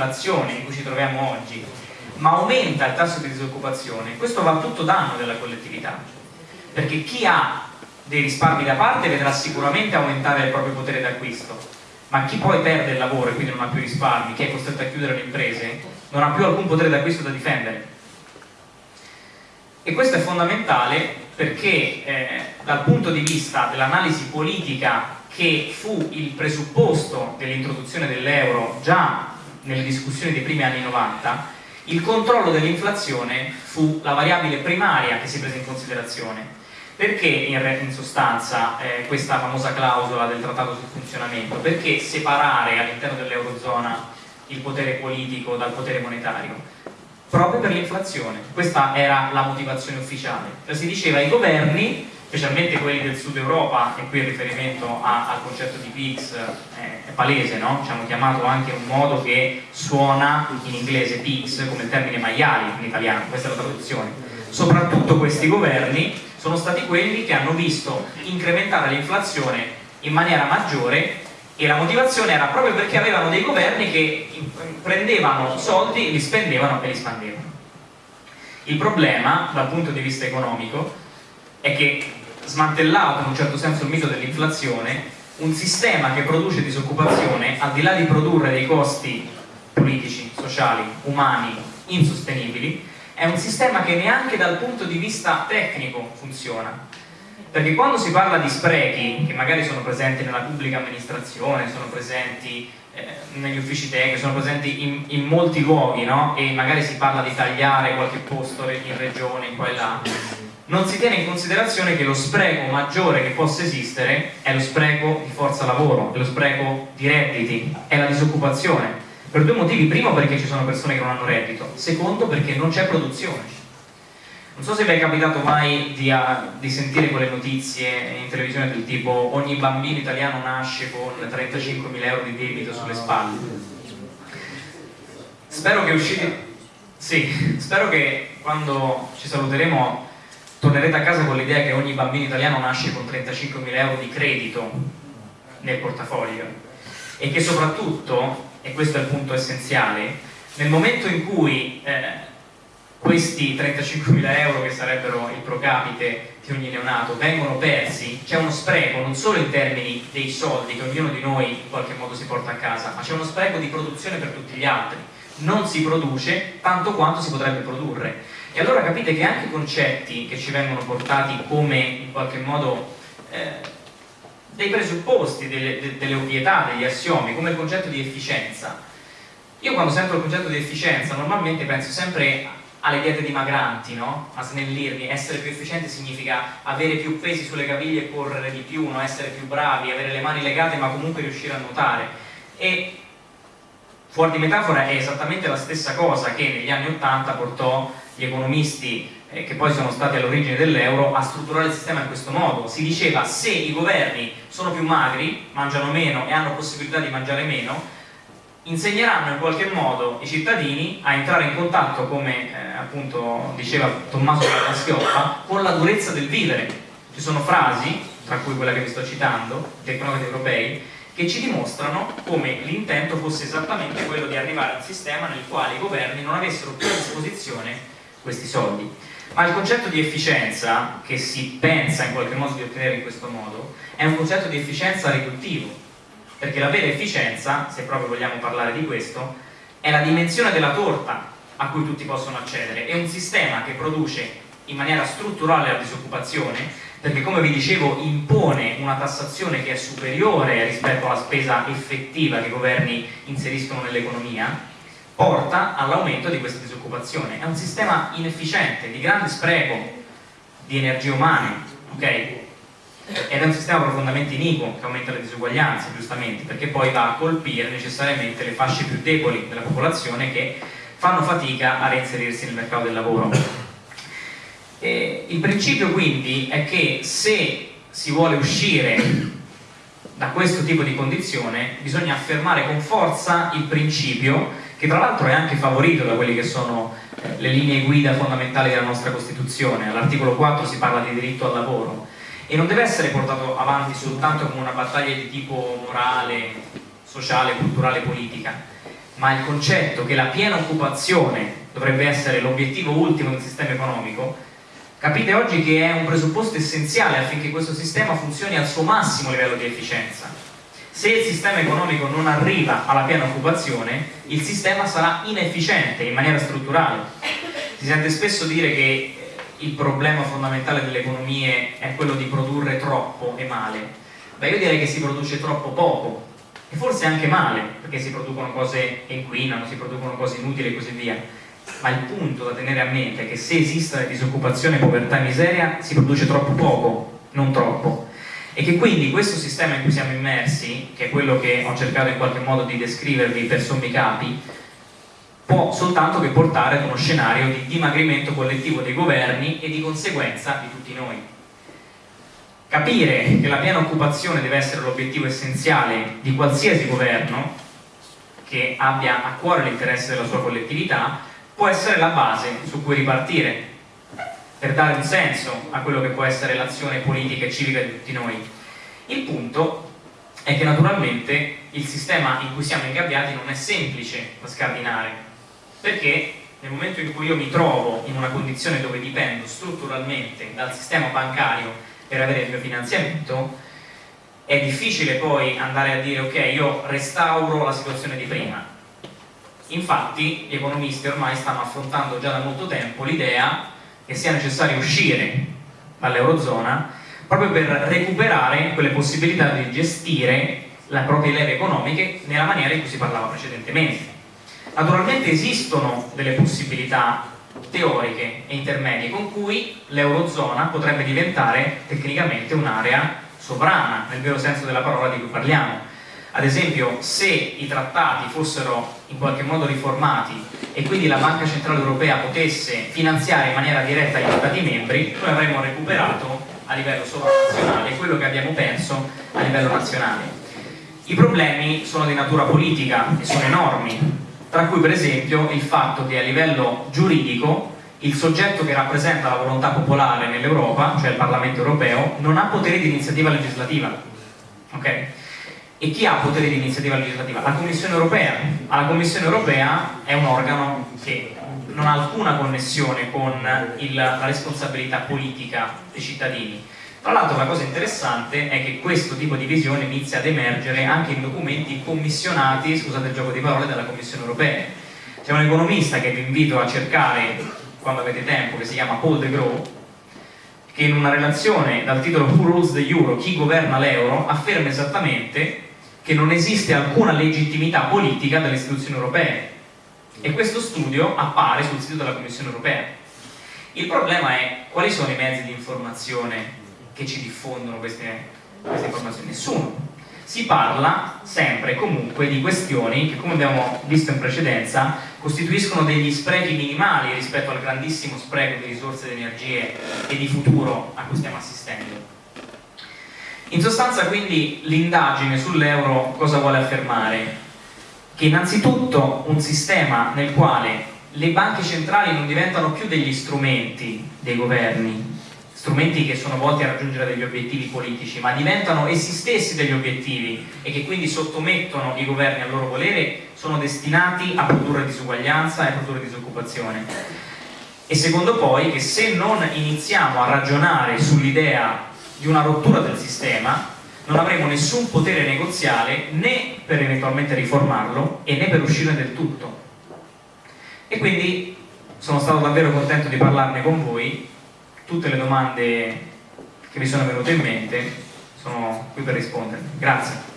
deflazione in cui ci troviamo oggi, ma aumenta il tasso di disoccupazione, questo va a tutto danno della collettività, perché chi ha dei risparmi da parte vedrà sicuramente aumentare il proprio potere d'acquisto, ma chi poi perde il lavoro e quindi non ha più risparmi, chi è costretto a chiudere le imprese, non ha più alcun potere d'acquisto da difendere. E questo è fondamentale perché eh, dal punto di vista dell'analisi politica che fu il presupposto dell'introduzione dell'euro già nelle discussioni dei primi anni 90, il controllo dell'inflazione fu la variabile primaria che si prese in considerazione. Perché in, in sostanza eh, questa famosa clausola del trattato sul funzionamento? Perché separare all'interno dell'Eurozona il potere politico dal potere monetario? proprio per l'inflazione. Questa era la motivazione ufficiale. Si diceva ai governi, specialmente quelli del sud Europa, e qui il riferimento a, al concetto di PIX eh, è palese, no? ci hanno chiamato anche un modo che suona in inglese PIX come il termine maiali in italiano, questa è la traduzione. Soprattutto questi governi sono stati quelli che hanno visto incrementare l'inflazione in maniera maggiore e la motivazione era proprio perché avevano dei governi che prendevano soldi, li spendevano e li spandevano. Il problema, dal punto di vista economico, è che smantellato in un certo senso il mito dell'inflazione, un sistema che produce disoccupazione, al di là di produrre dei costi politici, sociali, umani, insostenibili, è un sistema che neanche dal punto di vista tecnico funziona perché quando si parla di sprechi, che magari sono presenti nella pubblica amministrazione, sono presenti eh, negli uffici tecnici, sono presenti in, in molti luoghi, no? e magari si parla di tagliare qualche posto in regione, in qua e là, non si tiene in considerazione che lo spreco maggiore che possa esistere è lo spreco di forza lavoro, è lo spreco di redditi, è la disoccupazione. Per due motivi, primo perché ci sono persone che non hanno reddito, secondo perché non c'è produzione non so se vi è capitato mai di, uh, di, sentire quelle notizie in televisione del tipo ogni bambino italiano nasce con 35.000 euro di debito sulle spalle. Spero che uscite... Sì, spero che quando ci saluteremo tornerete a casa con l'idea che ogni bambino italiano nasce con 35.000 euro di credito nel portafoglio e che soprattutto, e questo è il punto essenziale, nel momento in cui eh, questi 35.000 euro che sarebbero il pro capite di ogni neonato vengono persi, c'è uno spreco non solo in termini dei soldi che ognuno di noi in qualche modo si porta a casa, ma c'è uno spreco di produzione per tutti gli altri. Non si produce tanto quanto si potrebbe produrre. E allora capite che anche i concetti che ci vengono portati come in qualche modo eh, dei presupposti, delle, de, delle ovvietà, degli assiomi, come il concetto di efficienza. Io quando sento il concetto di efficienza normalmente penso sempre alle diete dimagranti, no? a snellirmi, essere più efficienti significa avere più pesi sulle caviglie e correre di più, no? essere più bravi, avere le mani legate ma comunque riuscire a nuotare. E fuori di metafora è esattamente la stessa cosa che negli anni Ottanta portò gli economisti eh, che poi sono stati all'origine dell'euro a strutturare il sistema in questo modo. Si diceva se i governi sono più magri, mangiano meno e hanno possibilità di mangiare meno, insegneranno in qualche modo i cittadini a entrare in contatto, come eh, appunto diceva Tommaso Schioppa, con la durezza del vivere. Ci sono frasi, tra cui quella che vi sto citando, dei tecnocrati europei, che ci dimostrano come l'intento fosse esattamente quello di arrivare a un sistema nel quale i governi non avessero più a disposizione questi soldi. Ma il concetto di efficienza, che si pensa in qualche modo di ottenere in questo modo, è un concetto di efficienza riduttivo, perché la vera efficienza, se proprio vogliamo parlare di questo, è la dimensione della torta a cui tutti possono accedere, è un sistema che produce in maniera strutturale la disoccupazione, perché come vi dicevo impone una tassazione che è superiore rispetto alla spesa effettiva che i governi inseriscono nell'economia, porta all'aumento di questa disoccupazione. È un sistema inefficiente, di grande spreco di energie umane, ok? ed è un sistema profondamente iniquo che aumenta le disuguaglianze, giustamente, perché poi va a colpire necessariamente le fasce più deboli della popolazione che fanno fatica a reinserirsi nel mercato del lavoro. E il principio quindi è che se si vuole uscire da questo tipo di condizione bisogna affermare con forza il principio che tra l'altro è anche favorito da quelle che sono eh, le linee guida fondamentali della nostra Costituzione. All'articolo 4 si parla di diritto al lavoro e non deve essere portato avanti soltanto come una battaglia di tipo morale, sociale, culturale, politica, ma il concetto che la piena occupazione dovrebbe essere l'obiettivo ultimo del sistema economico, capite oggi che è un presupposto essenziale affinché questo sistema funzioni al suo massimo livello di efficienza. Se il sistema economico non arriva alla piena occupazione, il sistema sarà inefficiente in maniera strutturale. Si sente spesso dire che il problema fondamentale delle economie è quello di produrre troppo e male. Beh, io direi che si produce troppo poco e forse anche male, perché si producono cose che inquinano, si producono cose inutili e così via. Ma il punto da tenere a mente è che se esiste disoccupazione, povertà e miseria, si produce troppo poco, non troppo. E che quindi questo sistema in cui siamo immersi, che è quello che ho cercato in qualche modo di descrivervi per sommi capi, può soltanto che portare ad uno scenario di dimagrimento collettivo dei governi e di conseguenza di tutti noi. Capire che la piena occupazione deve essere l'obiettivo essenziale di qualsiasi governo che abbia a cuore l'interesse della sua collettività può essere la base su cui ripartire per dare un senso a quello che può essere l'azione politica e civica di tutti noi. Il punto è che naturalmente il sistema in cui siamo ingabbiati non è semplice da scardinare perché nel momento in cui io mi trovo in una condizione dove dipendo strutturalmente dal sistema bancario per avere il mio finanziamento, è difficile poi andare a dire ok, io restauro la situazione di prima. Infatti gli economisti ormai stanno affrontando già da molto tempo l'idea che sia necessario uscire dall'Eurozona proprio per recuperare quelle possibilità di gestire le proprie leve economiche nella maniera in cui si parlava precedentemente. Naturalmente esistono delle possibilità teoriche e intermedie con cui l'Eurozona potrebbe diventare tecnicamente un'area sovrana, nel vero senso della parola di cui parliamo. Ad esempio, se i trattati fossero in qualche modo riformati e quindi la Banca Centrale Europea potesse finanziare in maniera diretta gli Stati membri, noi avremmo recuperato a livello sovranazionale quello che abbiamo perso a livello nazionale. I problemi sono di natura politica e sono enormi, tra cui per esempio il fatto che a livello giuridico il soggetto che rappresenta la volontà popolare nell'Europa, cioè il Parlamento europeo, non ha potere di iniziativa legislativa. Okay? E chi ha potere di iniziativa legislativa? La Commissione europea. La Commissione europea è un organo che non ha alcuna connessione con il, la responsabilità politica dei cittadini tra l'altro la cosa interessante è che questo tipo di visione inizia ad emergere anche in documenti commissionati, scusate il gioco di parole, dalla Commissione Europea. C'è un economista che vi invito a cercare quando avete tempo, che si chiama Paul de Gros, che in una relazione dal titolo Who Rules the Euro? Chi governa l'euro? afferma esattamente che non esiste alcuna legittimità politica delle istituzioni europee e questo studio appare sul sito della Commissione Europea. Il problema è quali sono i mezzi di informazione che ci diffondono queste, queste informazioni? Nessuno. Si parla sempre e comunque di questioni che, come abbiamo visto in precedenza, costituiscono degli sprechi minimali rispetto al grandissimo spreco di risorse, di energie e di futuro a cui stiamo assistendo. In sostanza quindi l'indagine sull'euro cosa vuole affermare? Che innanzitutto un sistema nel quale le banche centrali non diventano più degli strumenti dei governi, strumenti che sono volti a raggiungere degli obiettivi politici, ma diventano essi stessi degli obiettivi e che quindi sottomettono i governi al loro volere, sono destinati a produrre disuguaglianza e a produrre disoccupazione. E secondo poi che se non iniziamo a ragionare sull'idea di una rottura del sistema, non avremo nessun potere negoziale né per eventualmente riformarlo e né per uscire del tutto. E quindi sono stato davvero contento di parlarne con voi tutte le domande che mi sono venute in mente sono qui per rispondere. Grazie.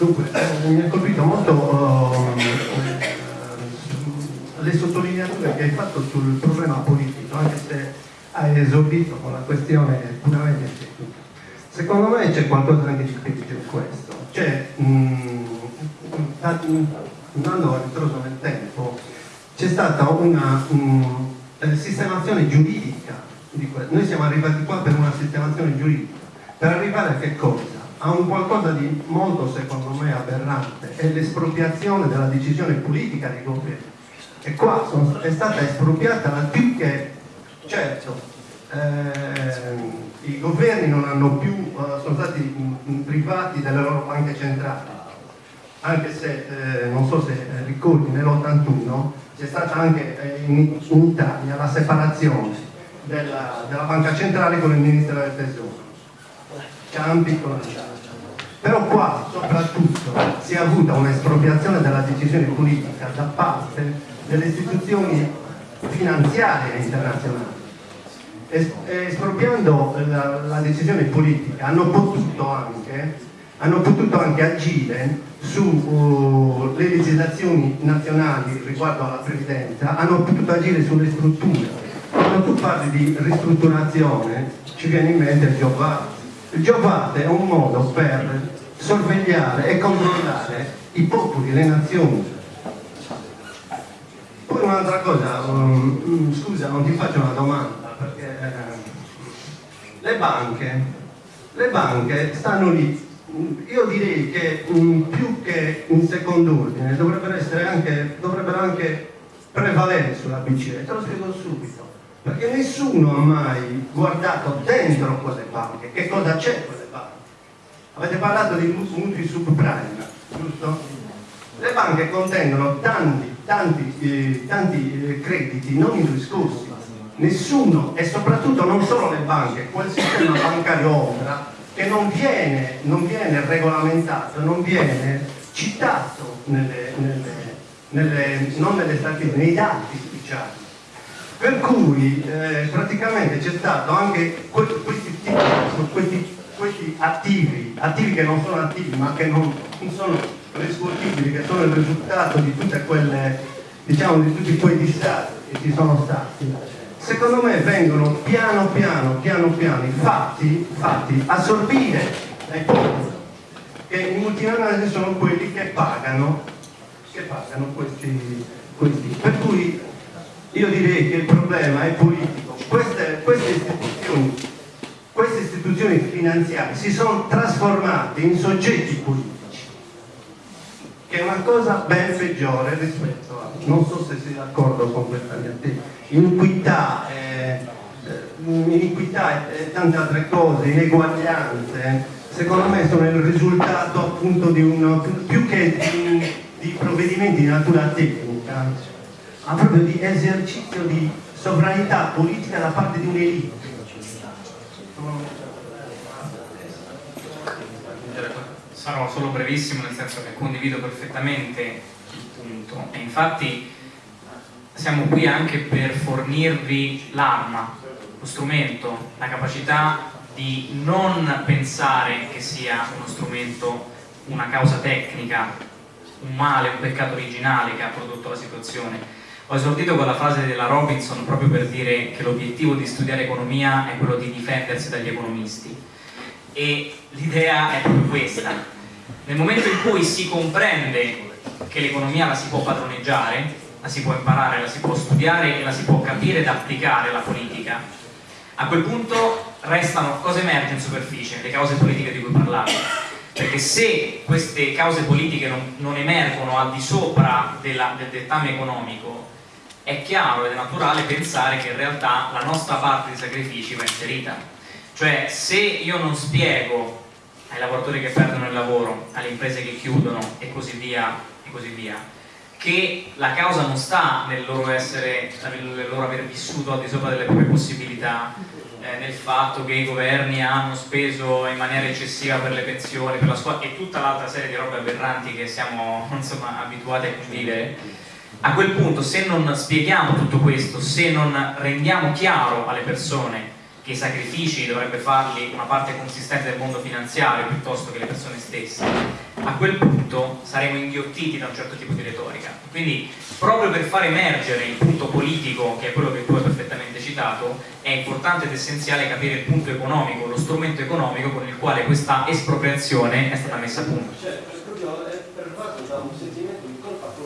Mi ha colpito molto uh, le sottolineature che hai fatto sul problema politico, anche se hai esordito con la questione puramente tecnica. Secondo me c'è qualcosa di critico in questo. Cioè, mh, andando a ritroso nel tempo, c'è stata una um, sistemazione giuridica di questo. Noi siamo arrivati qua per una sistemazione giuridica. Per arrivare a che cosa? A un qualcosa di molto, secondo me, aberrante. È l'espropriazione della decisione politica dei governi. E qua sono, è stata espropriata la più che, certo, eh, i governi non hanno più, uh, sono stati privati delle loro banche centrali, anche se, eh, non so se eh, ricordi, nell'81 c'è stata anche eh, in, in, Italia la separazione della, della, banca centrale con il Ministero del Tesoro. Campi con la però qua soprattutto si è avuta un'espropriazione della decisione politica da parte delle istituzioni finanziarie internazionali espropriando la, la, decisione politica hanno potuto anche, hanno potuto anche agire sulle uh, legislazioni nazionali riguardo alla previdenza, hanno potuto agire sulle strutture. Quando tu parli di ristrutturazione ci viene in mente il art. Il art è un modo per sorvegliare e controllare i popoli, le nazioni. Poi un'altra cosa, um, scusa non ti faccio una domanda, perché eh, le banche, le banche stanno lì. Io direi che mh, più che in secondo ordine dovrebbero, anche, dovrebbero anche prevalere sulla BCE, te lo spiego subito. Perché nessuno ha mai guardato dentro quelle banche, che cosa c'è quelle banche. Avete parlato di mutui subprime, giusto? Le banche contengono tanti, tanti, eh, tanti eh, crediti non riscossi nessuno e soprattutto non solo le banche, quel sistema bancario ombra che non viene, non viene regolamentato, non viene citato nelle, nelle, nelle, non nelle statistiche, nei dati ufficiali. Per cui eh, praticamente c'è stato anche questi, questi, questi, attivi, attivi che non sono attivi ma che non, non sono riscuotibili, che sono il risultato di tutte quelle, diciamo, di tutti quei distratti che ci sono stati secondo me vengono piano piano, piano piano fatti, fatti assorbire dai popoli, che in multinazionali sono quelli che pagano, che pagano questi, questi. Per cui io direi che il problema è politico. Queste, queste, istituzioni, queste istituzioni finanziarie si sono trasformate in soggetti politici, che è una cosa ben peggiore rispetto a... non so se sei d'accordo tesi iniquità, eh, iniquità e tante altre cose, ineguaglianze, secondo me sono il risultato appunto di un, più che di, di provvedimenti di natura tecnica, ma proprio di esercizio di sovranità politica da parte di un'elite. Sarò solo brevissimo nel senso che condivido perfettamente il punto e infatti siamo qui anche per fornirvi l'arma, lo strumento, la capacità di non pensare che sia uno strumento, una causa tecnica, un male, un peccato originale che ha prodotto la situazione. Ho esordito con la frase della Robinson proprio per dire che l'obiettivo di studiare economia è quello di difendersi dagli economisti e l'idea è proprio questa. Nel momento in cui si comprende che l'economia la si può padroneggiare, la si può imparare, la si può studiare e la si può capire ed applicare alla politica, a quel punto restano cose emerge in superficie, le cause politiche di cui parlavo. Perché se queste cause politiche non, non emergono al di sopra della, del dettame economico, è chiaro ed è naturale pensare che in realtà la nostra parte di sacrifici va inserita. Cioè se io non spiego ai lavoratori che perdono il lavoro, alle imprese che chiudono e così via, e così via che la causa non sta nel loro, essere, nel loro aver vissuto al di sopra delle proprie possibilità, eh, nel fatto che i governi hanno speso in maniera eccessiva per le pensioni, per la scuola e tutta l'altra serie di robe aberranti che siamo insomma, abituati a convivere, a quel punto se non spieghiamo tutto questo, se non rendiamo chiaro alle persone che i sacrifici dovrebbe farli una parte consistente del mondo finanziario piuttosto che le persone stesse, a quel punto saremo inghiottiti da un certo tipo di retorica. Quindi proprio per far emergere il punto politico, che è quello che tu hai perfettamente citato, è importante ed essenziale capire il punto economico, lo strumento economico con il quale questa espropriazione è stata messa a punto. Cioè, per, per fatto da un sentimento di colpa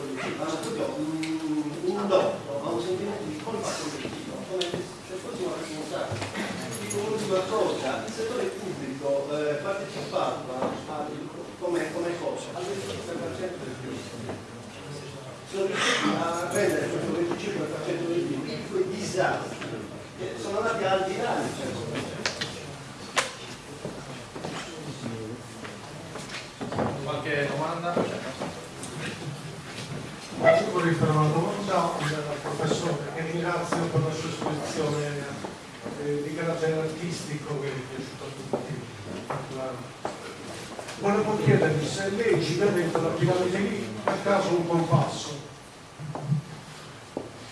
condotto a un sentimento di colpa collettiva, come se fosse una responsabilità. Cosa, il settore pubblico eh, partecipato come, come cosa al 25% del PIL. Sono riusciti a rendere questo 25% del PIL quei disastri che sono andati al di là del 100%. Qualche domanda? Io vorrei fare una domanda al professore che ringrazio per la sua esposizione eh, di carattere artistico che è piaciuto a tutti. Volevo chiedergli se lei ci vede la piramide lì a caso un compasso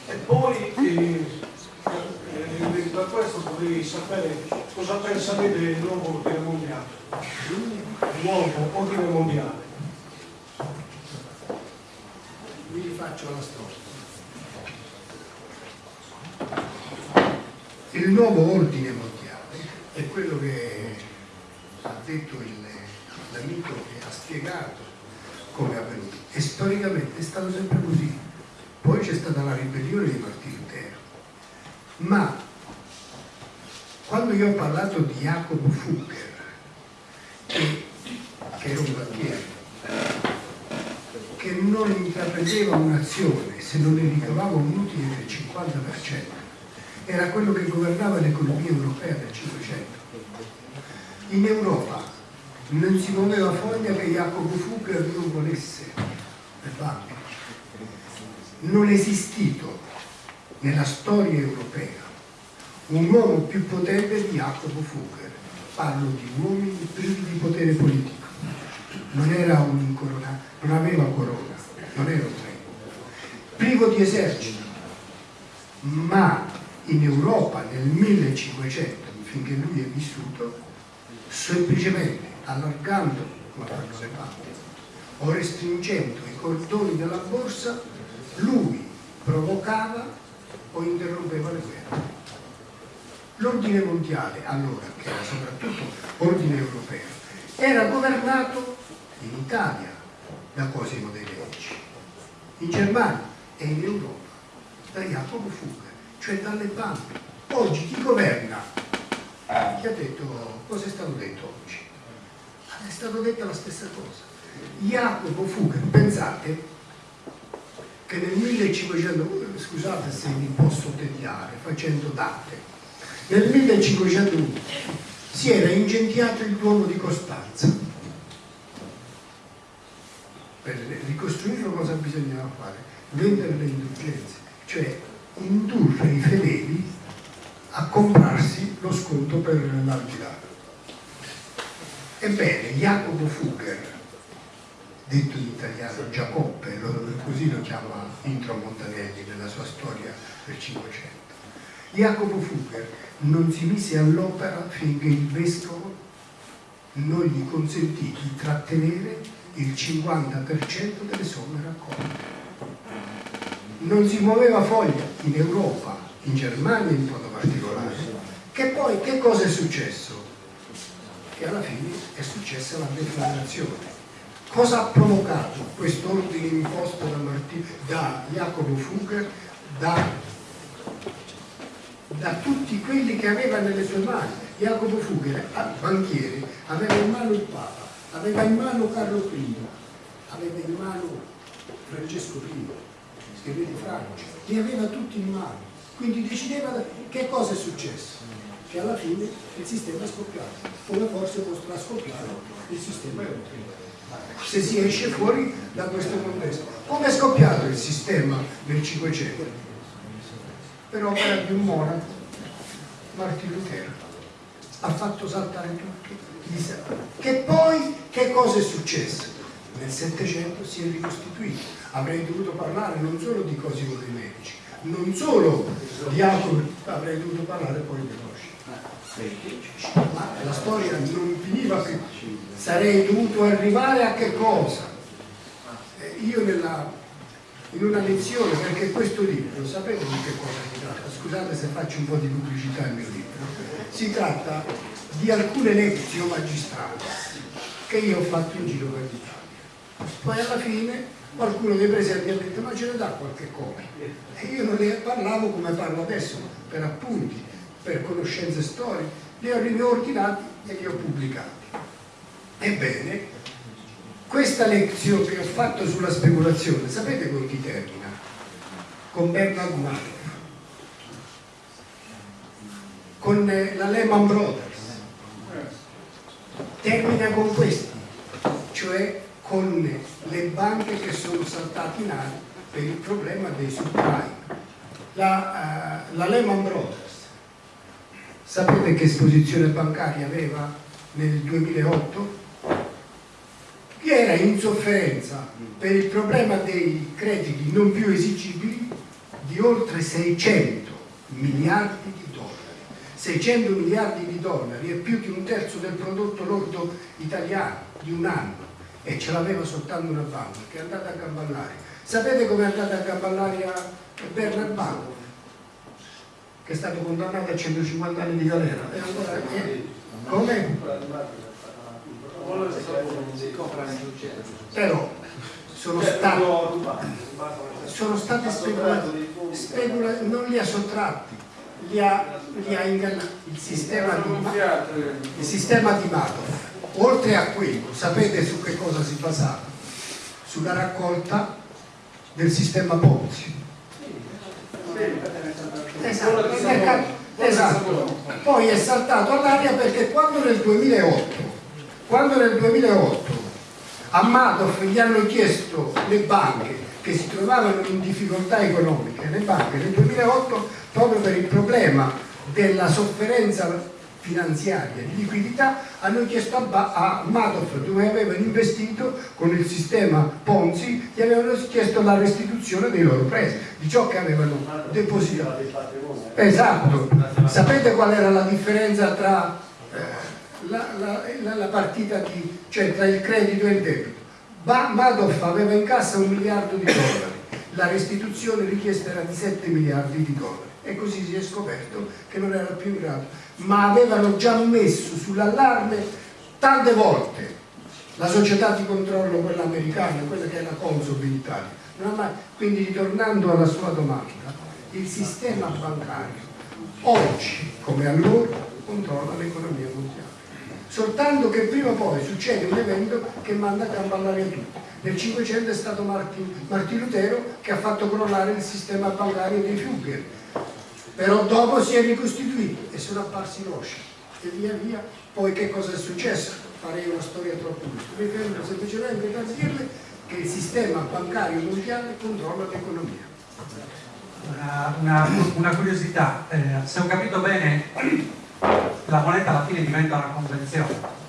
e poi eh, eh, da questo vorrei sapere cosa pensa lei del nuovo ordine mondiale nuovo ordine mondiale vi rifaccio la storia. Il nuovo ordine mondiale è quello che ha detto l'amico che ha spiegato come è avvenuto e storicamente è stato sempre così. Poi c'è stata la ribellione di Martino Lutero. Ma quando io ho parlato di Jacopo Fugger, che, che era un banchiere, che non intraprendeva un'azione se non ne ricavava un utile del 50%, era quello che governava l'economia europea del 500. In Europa non si muoveva foglia che Jacopo Fugger non volesse le banche. Non è esistito nella storia europea un uomo più potente di Jacopo Fugger. Parlo di uomini privi di potere politico non era un incoronato, non aveva corona, non era un re, privo di esercito, ma in Europa nel 1500, finché lui è vissuto, semplicemente allargando, come fanno le banche, o restringendo i cordoni della borsa, lui provocava o interrompeva le guerre. L'ordine mondiale, allora, che era soprattutto ordine europeo, era governato in Italia da Cosimo dei Medici, in Germania e in Europa da Jacopo Fuga, cioè dalle banche. Oggi chi governa? Chi ha detto, cosa è stato detto oggi? È stato detto la stessa cosa. Jacopo Fuga, pensate che nel 1500, scusate se mi posso tediare facendo date, nel 1501 si era incendiato il Duomo di Costanza per ricostruirlo cosa bisognava fare? Vendere le indulgenze, cioè indurre i fedeli a comprarsi lo sconto per l'aldilà. Ebbene, Jacopo Fugger, detto in italiano Giacoppe, così lo chiama Intro Montanelli nella sua storia del Cinquecento, Jacopo Fugger non si mise all'opera finché il vescovo non gli consentì di trattenere il 50% delle somme raccolte. Non si muoveva foglia in Europa, in Germania in modo particolare. Che poi che cosa è successo? Che alla fine è successa la deflagrazione. Cosa ha provocato questo ordine imposto da, Martino, da Jacopo Fugger, da, da tutti quelli che aveva nelle sue mani? Jacopo Fugger, banchiere, aveva in mano il Papa aveva in mano Carlo I, aveva in mano Francesco I, che vedi Francia, li aveva tutti in mano, quindi decideva che cosa è successo, che alla fine il sistema è scoppiato, come forse potrà scoppiare il sistema europeo se si esce fuori da questo contesto. Come è scoppiato il sistema nel Cinquecento? Per opera di un monaco, Martino Lutero, ha fatto saltare tutto che poi che cosa è successo? Nel Settecento si è ricostituito. Avrei dovuto parlare non solo di Cosimo dei Medici, non solo di altro, avrei dovuto parlare poi di Rosci. Ma la storia non finiva più. Sarei dovuto arrivare a che cosa? Eh, io nella, in una lezione, perché questo libro, sapete di che cosa si tratta? Scusate se faccio un po' di pubblicità al mio libro. Si tratta di alcune lezioni magistrali che io ho fatto in giro per l'Italia. Poi alla fine qualcuno dei presenti ha detto ma ce ne dà qualche copia? E io non ne parlavo come parlo adesso per appunti, per conoscenze storiche li ho riordinati e li ho pubblicati. Ebbene questa lezione che ho fatto sulla speculazione sapete con chi termina? con Bernard Madoff con eh, la Lehman Brothers. Termina con questi cioè con le banche che sono saltate in aria per il problema dei subprime. La, uh, la Lehman Brothers, sapete che esposizione bancaria aveva nel 2008? Che era in sofferenza per il problema dei crediti non più esigibili di oltre 600 miliardi di dollari. 600 miliardi di dollari è più di un terzo del prodotto lordo italiano di un anno e ce l'aveva soltanto una banca che è andata a Gamballari. Sapete come è andata a Gamballari a Bernard Banco? Che è stato condannato a 150 anni di galera. E allora, eh, come? Però sono stati, sono state speculate, specula, non li ha sottratti, li ha, li ha ingannati. Il sistema di, il sistema di Madoff oltre a quello, sapete su che cosa si basava? Sulla raccolta del sistema Ponzi. Esatto, esatto. Poi è saltato all'aria perché quando nel 2008, quando nel 2008 a Madoff gli hanno chiesto le banche che si trovavano in difficoltà economiche, le banche nel 2008 proprio per il problema della sofferenza finanziaria di liquidità hanno chiesto a, a Madoff dove avevano investito con il sistema Ponzi gli avevano chiesto la restituzione dei loro prestiti di ciò che avevano depositato. Esatto. Sapete qual era la differenza tra eh, la, la, la, di, cioè tra il credito e il debito? Madoff aveva in cassa un miliardo di dollari la restituzione richiesta era di 7 miliardi di dollari e così si è scoperto che non era più in grado ma avevano già messo sull'allarme tante volte la società di controllo quella americana quella che è la Consob in Italia. Quindi ritornando alla sua domanda il sistema bancario oggi come allora controlla l'economia mondiale. Soltanto che prima o poi succede un evento che manda a campallare tutti. Nel 500 è stato Martin, Martin Lutero che ha fatto crollare il sistema bancario dei Fugger però dopo si è ricostituito e sono apparsi Roche e via via. Poi che cosa è successo? farei una storia troppo lunga mi fermo semplicemente per dirle che il sistema bancario mondiale controlla l'economia. Una, una, una, curiosità. Eh, se ho capito bene la moneta alla fine diventa una convenzione.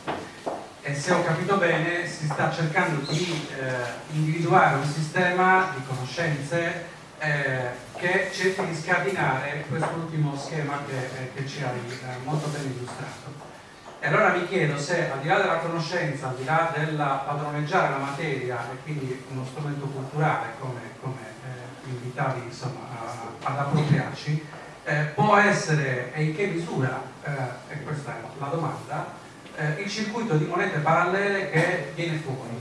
E se ho capito bene si sta cercando di eh, individuare un sistema di conoscenze eh, che cerchi di scardinare quest'ultimo schema che, eh, che, ci hai eh, molto ben illustrato. E allora mi chiedo se al di là della conoscenza, al di là del padroneggiare la materia e quindi uno strumento culturale come, come eh, invitavi insomma, a, ad appropriarci, eh, può essere e in che misura, eh, e questa è la domanda, il circuito di monete parallele che viene fuori.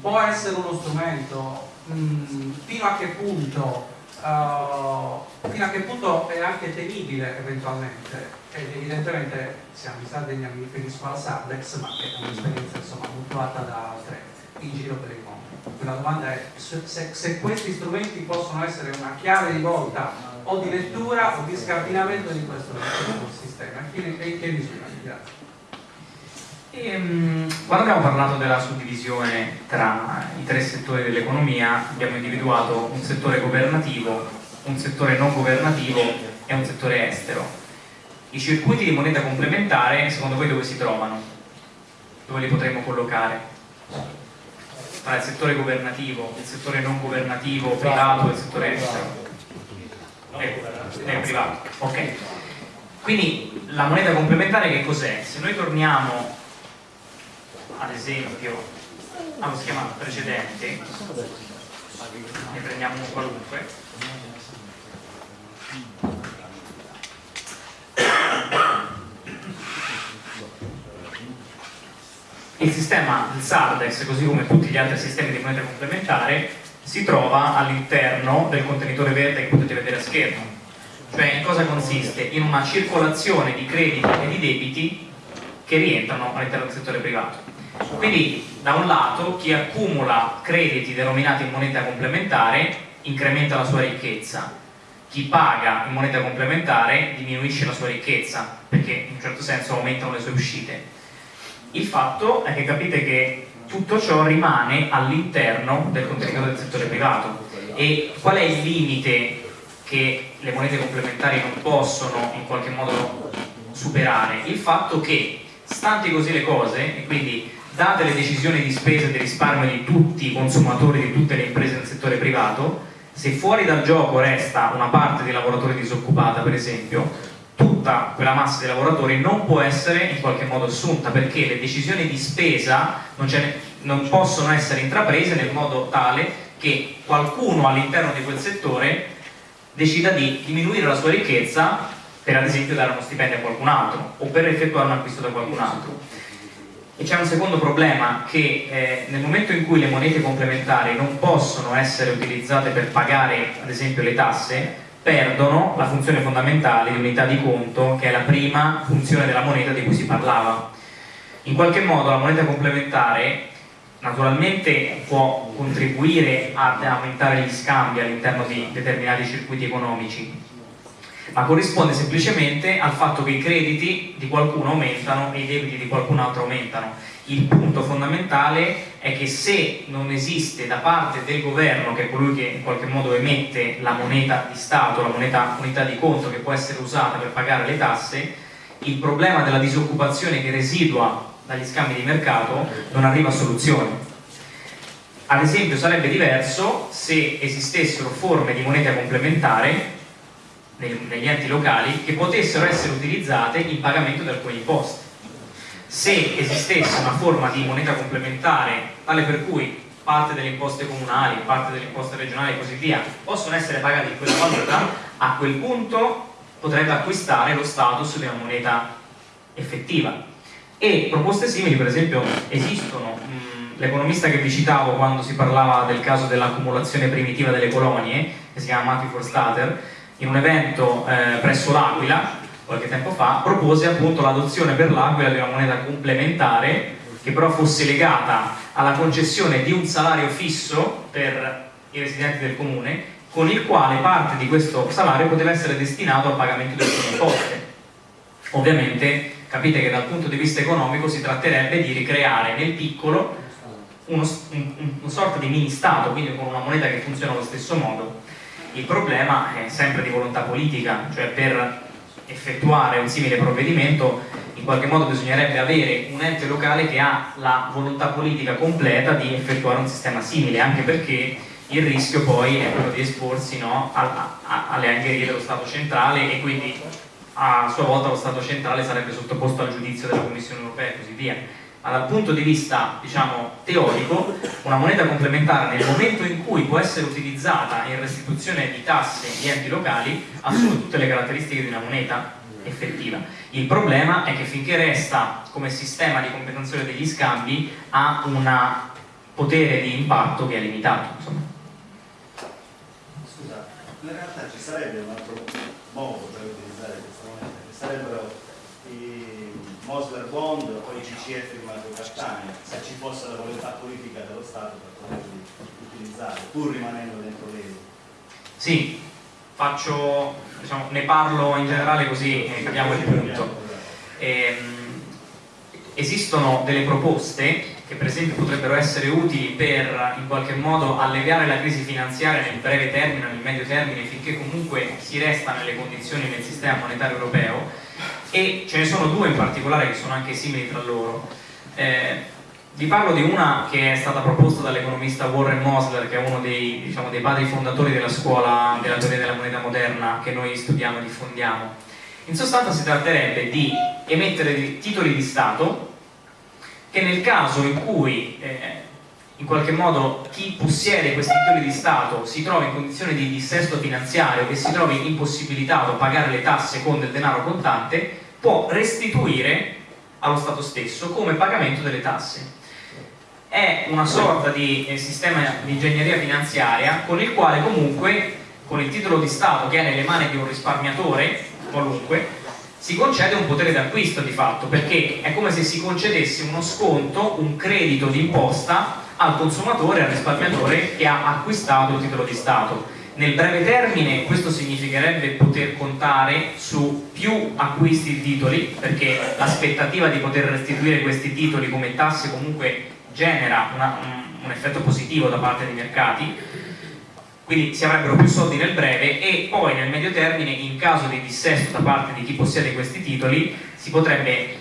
può essere uno strumento Mm, fino a che punto uh, fino a che punto è anche temibile eventualmente ed evidentemente siamo in Sardegna mi riferisco al Sardex ma è un'esperienza mutuata da altre in giro per il mondo la domanda è se, se, questi strumenti possono essere una chiave di volta o di lettura o di scardinamento di questo sistema e in che misura? Grazie e, um, quando abbiamo parlato della suddivisione tra i tre settori dell'economia abbiamo individuato un settore governativo, un settore non governativo e un settore estero. I circuiti di moneta complementare, secondo voi dove si trovano? Dove li potremmo collocare? Tra il settore governativo, il settore non governativo, privato e il settore estero? È privato, ok. Quindi la moneta complementare che cos'è? Se noi torniamo ad esempio allo schema precedente ne prendiamo un qualunque il sistema del Sardex, così come tutti gli altri sistemi di moneta complementare, si trova all'interno del contenitore verde che potete vedere a schermo. Cioè in cosa consiste? In una circolazione di crediti e di debiti che rientrano all'interno del settore privato. Quindi da un lato chi accumula crediti denominati in moneta complementare incrementa la sua ricchezza, chi paga in moneta complementare diminuisce la sua ricchezza perché in un certo senso aumentano le sue uscite. Il fatto è che capite che tutto ciò rimane all'interno del contenitore del settore privato e qual è il limite che le monete complementari non possono in qualche modo superare? Il fatto che, stanti così le cose, e quindi date le decisioni di spesa e di risparmio di tutti i consumatori, di tutte le imprese del settore privato, se fuori dal gioco resta una parte di lavoratori disoccupata, per esempio, tutta quella massa di lavoratori non può essere in qualche modo assunta perché le decisioni di spesa non, non possono essere intraprese nel modo tale che qualcuno all'interno di quel settore decida di diminuire la sua ricchezza per ad esempio dare uno stipendio a qualcun altro o per effettuare un acquisto da qualcun altro. E c'è un secondo problema che eh, nel momento in cui le monete complementari non possono essere utilizzate per pagare ad esempio le tasse, perdono la funzione fondamentale di unità di conto che è la prima funzione della moneta di cui si parlava. In qualche modo la moneta complementare naturalmente può contribuire ad aumentare gli scambi all'interno di determinati circuiti economici, ma corrisponde semplicemente al fatto che i crediti di qualcuno aumentano e i debiti di qualcun altro aumentano il punto fondamentale è che se non esiste da parte del governo, che è colui che in qualche modo emette la moneta di Stato, la moneta unità di conto che può essere usata per pagare le tasse, il problema della disoccupazione che residua dagli scambi di mercato non arriva a soluzione. Ad esempio sarebbe diverso se esistessero forme di moneta complementare negli enti locali che potessero essere utilizzate in pagamento di alcuni imposti se esistesse una forma di moneta complementare tale per cui parte delle imposte comunali, parte delle imposte regionali e così via possono essere pagate in quella valuta, a quel punto potrebbe acquistare lo status di una moneta effettiva. E proposte simili, per esempio, esistono. Mm, l'economista che vi citavo quando si parlava del caso dell'accumulazione primitiva delle colonie, che si chiama Matthew Forstater, in un evento eh, presso l'Aquila, qualche tempo fa, propose appunto l'adozione per l'Aquila di una moneta complementare che però fosse legata alla concessione di un salario fisso per i residenti del comune con il quale parte di questo salario poteva essere destinato al pagamento delle sue imposte. Ovviamente capite che dal punto di vista economico si tratterebbe di ricreare nel piccolo uno, un, una sorta di mini-stato, quindi con una moneta che funziona allo stesso modo. Il problema è sempre di volontà politica, cioè per effettuare un simile provvedimento in qualche modo bisognerebbe avere un ente locale che ha la volontà politica completa di effettuare un sistema simile anche perché il rischio poi è quello di esporsi no, alle angherie dello Stato centrale e quindi a sua volta lo Stato centrale sarebbe sottoposto al giudizio della Commissione europea e così via dal punto di vista diciamo, teorico una moneta complementare nel momento in cui può essere utilizzata in restituzione di tasse di enti locali assume tutte le caratteristiche di una moneta effettiva. Il problema è che finché resta come sistema di compensazione degli scambi ha un potere di impatto che è limitato. Insomma. Scusa, in realtà ci sarebbe un altro modo per utilizzare questa moneta, che sarebbero Mosler Bond o i CCF di Mario Cattaneo, se ci fosse la volontà politica dello Stato per poterli utilizzare, pur rimanendo dentro l'euro. Sì, faccio, diciamo, ne parlo in generale così eh, capiamo il punto. Ehm, esistono delle proposte che per esempio potrebbero essere utili per in qualche modo alleviare la crisi finanziaria nel breve termine, nel medio termine, finché comunque si resta nelle condizioni del sistema monetario europeo e ce ne sono due in particolare che sono anche simili tra loro. Eh, vi parlo di una che è stata proposta dall'economista Warren Mosler, che è uno dei, diciamo, dei, padri fondatori della scuola della teoria della moneta moderna che noi studiamo e diffondiamo. In sostanza si tratterebbe di emettere titoli di Stato che nel caso in cui eh, in qualche modo chi possiede questi titoli di Stato si trova in condizioni di dissesto finanziario e si trovi impossibilitato a pagare le tasse con del denaro contante, può restituire allo Stato stesso come pagamento delle tasse. È una sorta di eh, sistema di ingegneria finanziaria con il quale comunque, con il titolo di Stato che è nelle mani di un risparmiatore, qualunque, si concede un potere d'acquisto di fatto, perché è come se si concedesse uno sconto, un credito d'imposta al consumatore, al risparmiatore che ha acquistato il titolo di Stato. Nel breve termine questo significherebbe poter contare su più acquisti di titoli, perché l'aspettativa di poter restituire questi titoli come tasse comunque genera una, un, un effetto positivo da parte dei mercati, quindi si avrebbero più soldi nel breve e poi nel medio termine in caso di dissesto da parte di chi possiede questi titoli si potrebbe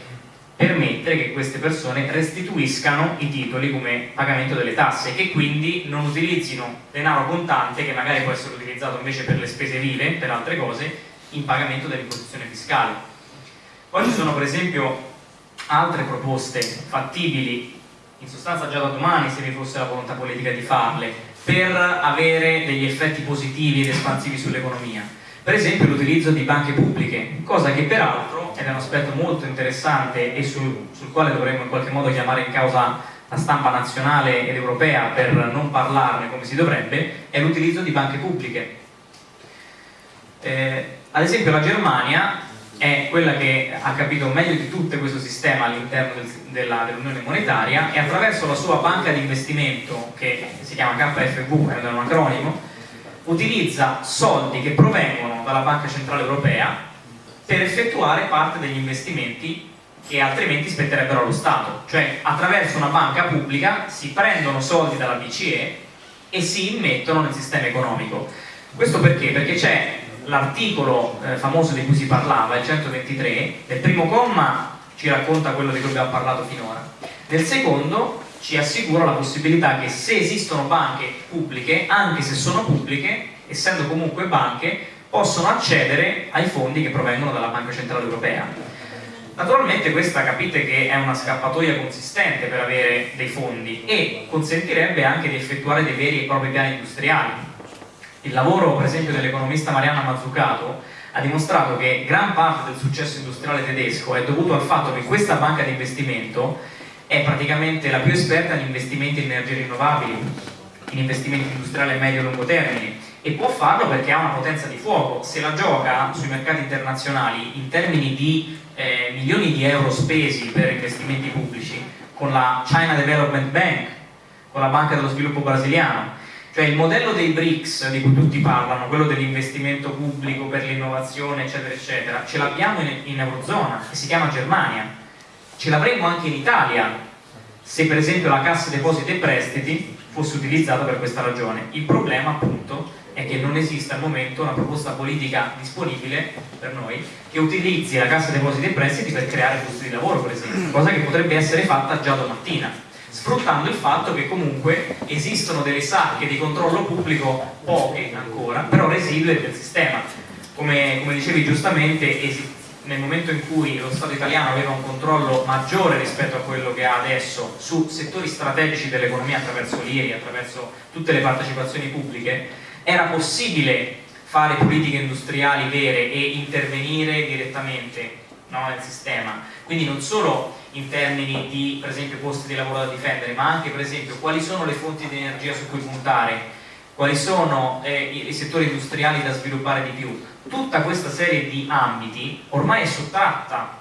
permettere che queste persone restituiscano i titoli come pagamento delle tasse e quindi non utilizzino denaro contante che magari può essere utilizzato invece per le spese vive, per altre cose, in pagamento dell'imposizione fiscale. Poi ci sono per esempio altre proposte fattibili, in sostanza già da domani se vi fosse la volontà politica di farle, per avere degli effetti positivi ed espansivi sull'economia per esempio l'utilizzo di banche pubbliche, cosa che peraltro, ed è un aspetto molto interessante e sul, sul quale dovremmo in qualche modo chiamare in causa la stampa nazionale ed europea per non parlarne come si dovrebbe, è l'utilizzo di banche pubbliche. Eh, ad esempio la Germania è quella che ha capito meglio di tutte questo sistema all'interno del, dell'Unione dell Monetaria e attraverso la sua banca di investimento che si chiama KFV, è un acronimo, utilizza soldi che provengono dalla Banca Centrale Europea per effettuare parte degli investimenti che altrimenti spetterebbero allo Stato, cioè attraverso una banca pubblica si prendono soldi dalla BCE e si immettono nel sistema economico. Questo perché? Perché c'è l'articolo eh, famoso di cui si parlava, il 123, nel primo comma ci racconta quello di cui abbiamo parlato finora, nel secondo ci assicura la possibilità che se esistono banche pubbliche, anche se sono pubbliche, essendo comunque banche, possono accedere ai fondi che provengono dalla Banca Centrale Europea. Naturalmente questa capite che è una scappatoia consistente per avere dei fondi e consentirebbe anche di effettuare dei veri e propri piani industriali. Il lavoro per esempio dell'economista Marianna Mazzucato ha dimostrato che gran parte del successo industriale tedesco è dovuto al fatto che questa banca di investimento è praticamente la più esperta in investimenti in energie rinnovabili, in investimenti industriali a medio e lungo termine e può farlo perché ha una potenza di fuoco, se la gioca sui mercati internazionali in termini di eh, milioni di euro spesi per investimenti pubblici con la China Development Bank, con la Banca dello Sviluppo Brasiliano, cioè il modello dei BRICS di cui tutti parlano, quello dell'investimento pubblico per l'innovazione eccetera eccetera, ce l'abbiamo in, in Eurozona e si chiama Germania ce l'avremmo anche in Italia se per esempio la cassa depositi e prestiti fosse utilizzata per questa ragione. Il problema appunto è che non esiste al momento una proposta politica disponibile per noi che utilizzi la cassa depositi e prestiti per creare posti di lavoro per esempio, cosa che potrebbe essere fatta già domattina sfruttando il fatto che comunque esistono delle sacche di controllo pubblico, poche ancora, però residue del sistema. Come, come dicevi giustamente, nel momento in cui lo Stato italiano aveva un controllo maggiore rispetto a quello che ha adesso su settori strategici dell'economia attraverso l'IRI, attraverso tutte le partecipazioni pubbliche, era possibile fare politiche industriali vere e intervenire direttamente no, nel sistema. Quindi non solo in termini di, per esempio, posti di lavoro da difendere, ma anche, per esempio, quali sono le fonti di energia su cui puntare, quali sono eh, i, i settori industriali da sviluppare di più tutta questa serie di ambiti ormai è sottratta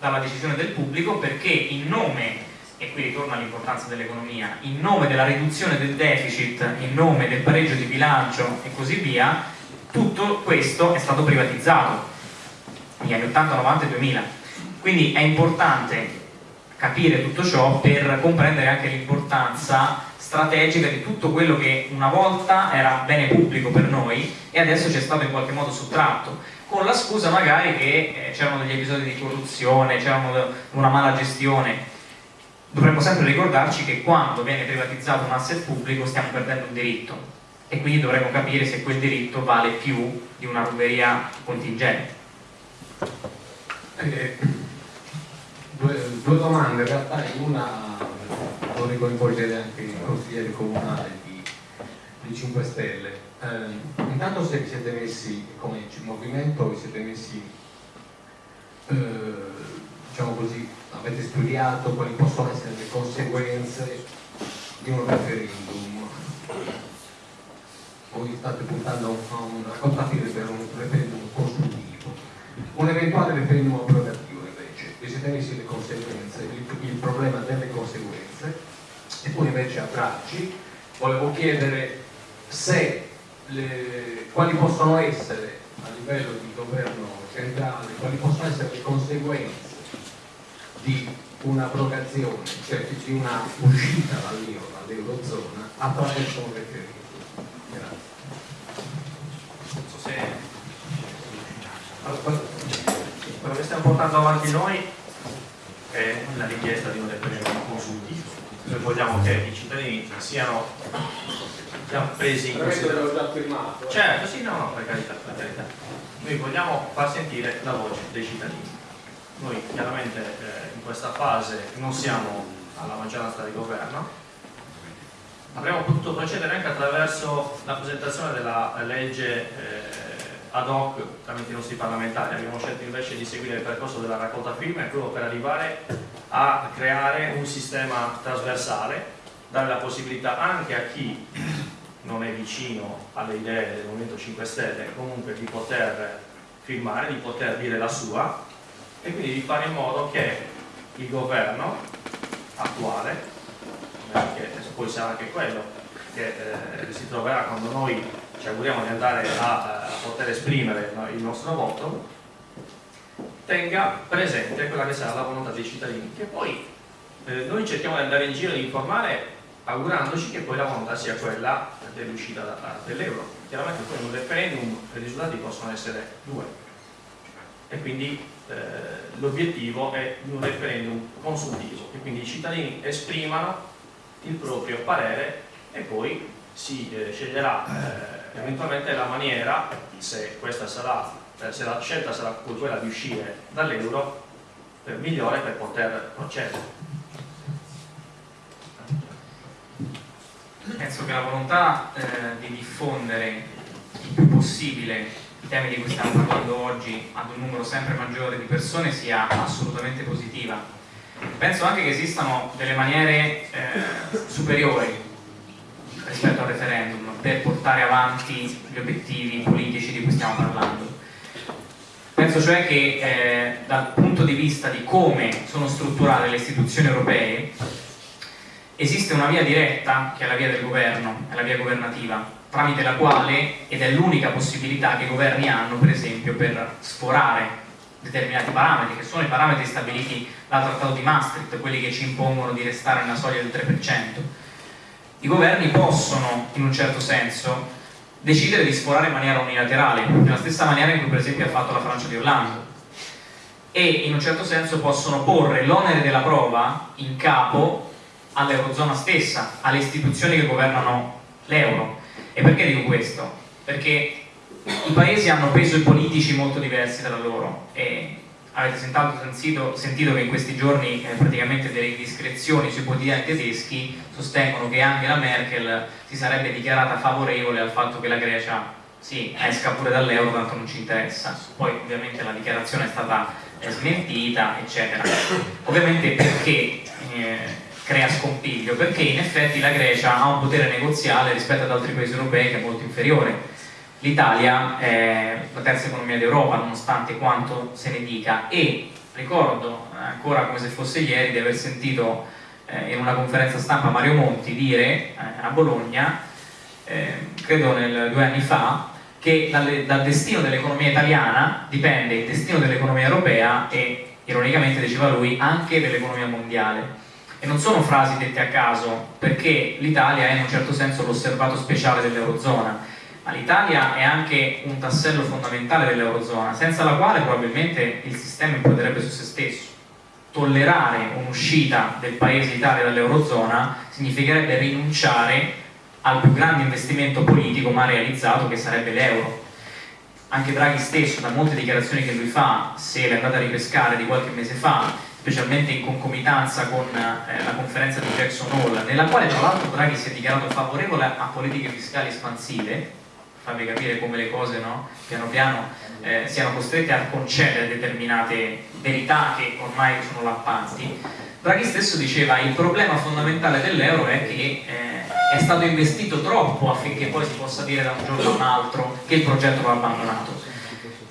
dalla decisione del pubblico perché in nome, e qui ritorna l'importanza dell'economia, in nome della riduzione del deficit, in nome del pareggio di bilancio e così via, tutto questo è stato privatizzato negli anni 80, 90 e 2000. Quindi è importante capire tutto ciò per comprendere anche l'importanza strategica di tutto quello che una volta era bene pubblico per noi e adesso ci è stato in qualche modo sottratto con la scusa magari che eh, c'erano degli episodi di corruzione, c'era una mala gestione dovremmo sempre ricordarci che quando viene privatizzato un asset pubblico stiamo perdendo un diritto e quindi dovremmo capire se quel diritto vale più di una ruberia contingente eh, due, due domande in realtà in una vorrei coinvolgere anche i consiglieri comunali di, di 5 Stelle. Eh, intanto se vi siete messi, come movimento, vi siete messi eh, diciamo così, avete studiato quali possono essere le conseguenze di un referendum. Voi state puntando a un raccontatore per un referendum costruttivo. Un eventuale referendum abrogativo invece, messi le conseguenze, il, il problema delle conseguenze, e poi invece a Draghi volevo chiedere se le, quali possono essere a livello di governo centrale, quali possono essere le conseguenze di un'abrogazione, cioè di una uscita dall'euro, dall'eurozona attraverso un referendum. Grazie. Non so se... Allora, quello che stiamo portando avanti noi è la richiesta di un referendum consultivo. Noi vogliamo che i cittadini siano, presi in considerazione. firmato. Certo, sì, no, no, per carità, per carità. Noi vogliamo far sentire la voce dei cittadini. Noi chiaramente eh, in questa fase non siamo alla maggioranza di governo, avremmo potuto procedere anche attraverso la presentazione della legge eh, ad hoc tramite i nostri parlamentari, abbiamo scelto invece di seguire il percorso della raccolta firme proprio per arrivare a creare un sistema trasversale, dare la possibilità anche a chi non è vicino alle idee del Movimento 5 Stelle comunque di poter firmare, di poter dire la sua e quindi di fare in modo che il governo attuale, che poi sarà anche quello che eh, si troverà quando noi ci auguriamo di andare a, a poter esprimere no, il nostro voto, tenga presente quella che sarà la volontà dei cittadini, che poi eh, noi cerchiamo di andare in giro e di informare augurandoci che poi la volontà sia quella dell'uscita dell'euro. Chiaramente poi in un referendum i risultati possono essere due e quindi eh, l'obiettivo è un referendum consultivo e quindi i cittadini esprimano il proprio parere e poi si eh, sceglierà eh, eventualmente la maniera, se sarà, eh, se la scelta sarà quella di uscire dall'euro, migliore per poter procedere. Penso che la volontà eh, di diffondere il più possibile temi di cui stiamo parlando oggi ad un numero sempre maggiore di persone sia assolutamente positiva. Penso anche che esistano delle maniere eh, superiori rispetto al referendum per portare avanti gli obiettivi politici di cui stiamo parlando. Penso cioè che eh, dal punto di vista di come sono strutturate le istituzioni europee esiste una via diretta che è la via del governo, è la via governativa, tramite la quale, ed è l'unica possibilità che i governi hanno per esempio per sforare determinati parametri, che sono i parametri stabiliti dal Trattato di Maastricht, quelli che ci impongono di restare nella soglia del 3%. I governi possono, in un certo senso, decidere di sforare in maniera unilaterale, nella stessa maniera in cui per esempio ha fatto la Francia di Hollande, e in un certo senso possono porre l'onere della prova in capo all'Eurozona stessa, alle istituzioni che governano l'euro. E perché dico questo? Perché i paesi hanno peso politici molto diversi tra loro e avete sentito, sentito che in questi giorni eh, praticamente delle indiscrezioni sui quotidiani tedeschi sostengono che Angela Merkel si sarebbe dichiarata favorevole al fatto che la Grecia sì, esca pure dall'euro, tanto non ci interessa. Poi ovviamente la dichiarazione è stata eh, smentita, eccetera. Ovviamente perché eh, crea scompiglio? Perché in effetti la Grecia ha un potere negoziale rispetto ad altri paesi europei che è molto inferiore l'Italia è la terza economia d'Europa nonostante quanto se ne dica e ricordo ancora come se fosse ieri di aver sentito eh, in una conferenza stampa Mario Monti dire eh, a Bologna eh, credo nel, due anni fa che dalle, dal destino dell'economia italiana dipende il destino dell'economia europea e ironicamente diceva lui anche dell'economia mondiale e non sono frasi dette a caso perché l'Italia è in un certo senso l'osservato speciale dell'Eurozona ma l'Italia è anche un tassello fondamentale dell'Eurozona, senza la quale probabilmente il sistema imploderebbe su se stesso. Tollerare un'uscita del paese Italia dall'Eurozona significherebbe rinunciare al più grande investimento politico mai realizzato che sarebbe l'euro. Anche Draghi stesso, da molte dichiarazioni che lui fa, se l'è andata a ripescare di qualche mese fa, specialmente in concomitanza con eh, la conferenza di Jackson Hole, nella quale tra l'altro Draghi si è dichiarato favorevole a politiche fiscali espansive, farvi capire come le cose no? piano piano eh, siano costrette a concedere determinate verità che ormai sono lappanti, Draghi stesso diceva il problema fondamentale dell'euro è che eh, è stato investito troppo affinché poi si possa dire da un giorno a un altro che il progetto va abbandonato.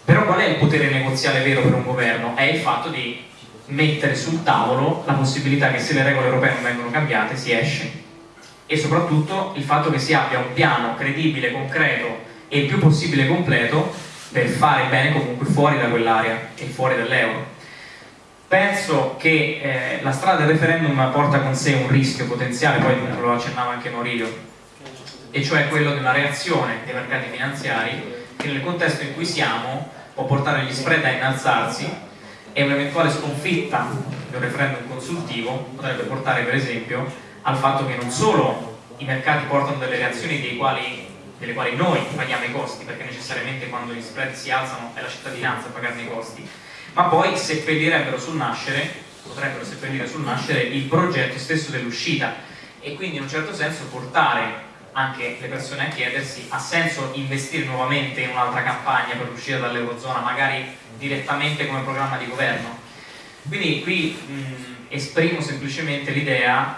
Però qual è il potere negoziale vero per un governo? È il fatto di mettere sul tavolo la possibilità che se le regole europee non vengono cambiate si esce e soprattutto il fatto che si abbia un piano credibile, concreto e il più possibile completo per fare bene comunque fuori da quell'area e fuori dall'euro. Penso che eh, la strada del referendum porta con sé un rischio potenziale, poi lo accennava anche Morillo, e cioè quello una reazione dei mercati finanziari che nel contesto in cui siamo può portare gli spread a innalzarsi e un'eventuale sconfitta di un referendum consultivo potrebbe portare per esempio al fatto che non solo i mercati portano delle reazioni quali, delle quali noi paghiamo i costi, perché necessariamente quando gli spread si alzano è la cittadinanza a pagarne i costi, ma poi seppellirebbero sul nascere, potrebbero seppellire sul nascere il progetto stesso dell'uscita. E quindi in un certo senso portare anche le persone a chiedersi ha senso investire nuovamente in un'altra campagna per uscire dall'Eurozona, magari direttamente come programma di governo. Quindi qui mh, esprimo semplicemente l'idea